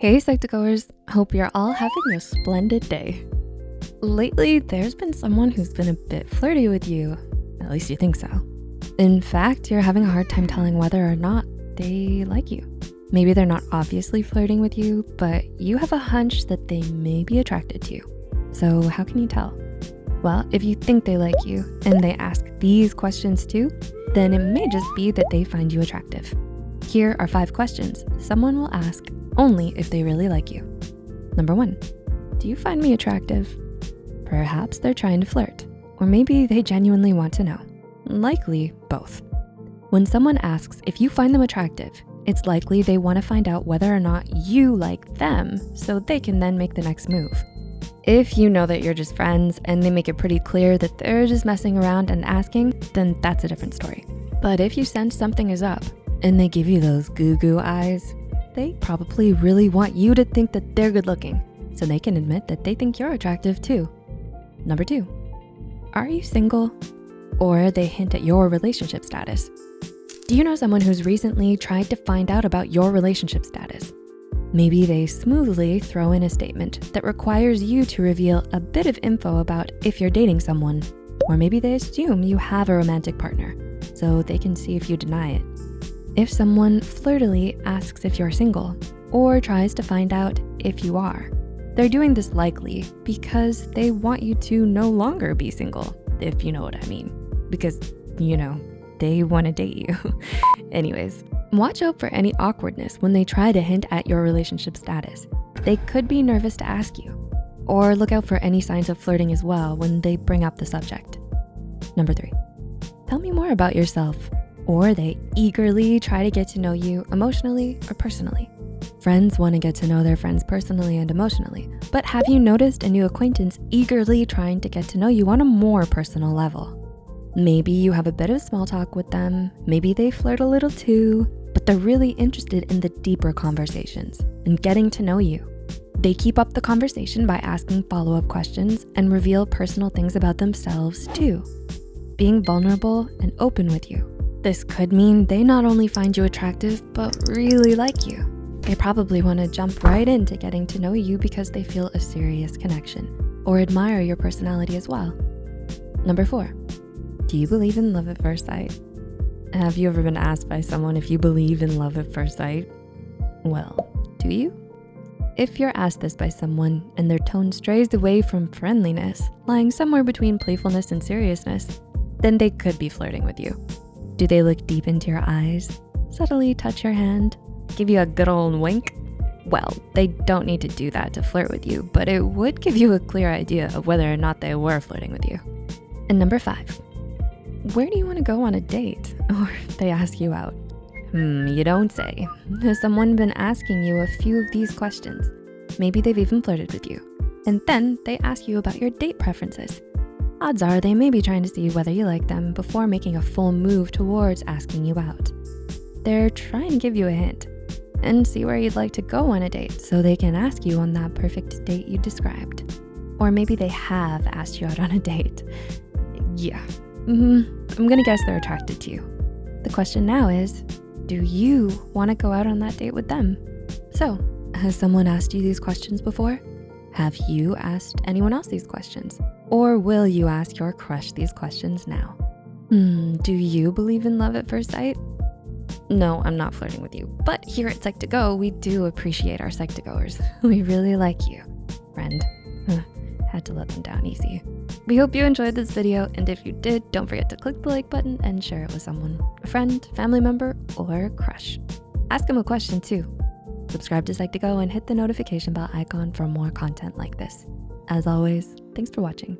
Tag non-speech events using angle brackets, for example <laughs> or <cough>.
Hey Psych2Goers, hope you're all having a splendid day. Lately, there's been someone who's been a bit flirty with you. At least you think so. In fact, you're having a hard time telling whether or not they like you. Maybe they're not obviously flirting with you, but you have a hunch that they may be attracted to you. So how can you tell? Well, if you think they like you and they ask these questions too, then it may just be that they find you attractive. Here are five questions someone will ask only if they really like you. Number one, do you find me attractive? Perhaps they're trying to flirt, or maybe they genuinely want to know. Likely both. When someone asks if you find them attractive, it's likely they wanna find out whether or not you like them so they can then make the next move. If you know that you're just friends and they make it pretty clear that they're just messing around and asking, then that's a different story. But if you sense something is up and they give you those goo goo eyes, they probably really want you to think that they're good looking so they can admit that they think you're attractive too. Number two, are you single? Or they hint at your relationship status. Do you know someone who's recently tried to find out about your relationship status? Maybe they smoothly throw in a statement that requires you to reveal a bit of info about if you're dating someone, or maybe they assume you have a romantic partner so they can see if you deny it. If someone flirtily asks if you're single or tries to find out if you are, they're doing this likely because they want you to no longer be single, if you know what I mean. Because, you know, they wanna date you. <laughs> Anyways, watch out for any awkwardness when they try to hint at your relationship status. They could be nervous to ask you. Or look out for any signs of flirting as well when they bring up the subject. Number three, tell me more about yourself or they eagerly try to get to know you emotionally or personally. Friends wanna get to know their friends personally and emotionally, but have you noticed a new acquaintance eagerly trying to get to know you on a more personal level? Maybe you have a bit of small talk with them, maybe they flirt a little too, but they're really interested in the deeper conversations and getting to know you. They keep up the conversation by asking follow-up questions and reveal personal things about themselves too. Being vulnerable and open with you this could mean they not only find you attractive, but really like you. They probably wanna jump right into getting to know you because they feel a serious connection or admire your personality as well. Number four, do you believe in love at first sight? Have you ever been asked by someone if you believe in love at first sight? Well, do you? If you're asked this by someone and their tone strays away from friendliness, lying somewhere between playfulness and seriousness, then they could be flirting with you. Do they look deep into your eyes, subtly touch your hand, give you a good old wink? Well, they don't need to do that to flirt with you, but it would give you a clear idea of whether or not they were flirting with you. And number five, where do you wanna go on a date? <laughs> Or they ask you out. Hmm, you don't say. Has someone been asking you a few of these questions? Maybe they've even flirted with you. And then they ask you about your date preferences odds are they may be trying to see whether you like them before making a full move towards asking you out. They're trying to give you a hint and see where you'd like to go on a date so they can ask you on that perfect date you described. Or maybe they have asked you out on a date. Yeah, mm -hmm. I'm gonna guess they're attracted to you. The question now is, do you wanna go out on that date with them? So, has someone asked you these questions before? Have you asked anyone else these questions? Or will you ask your crush these questions now? Hmm, do you believe in love at first sight? No, I'm not flirting with you, but here at Psych2Go, we do appreciate our Psych2Goers. <laughs> We really like you, friend. Had to let them down easy. We hope you enjoyed this video, and if you did, don't forget to click the like button and share it with someone, a friend, family member, or crush. Ask them a question too. Subscribe to Psych2Go and hit the notification bell icon for more content like this. As always, thanks for watching.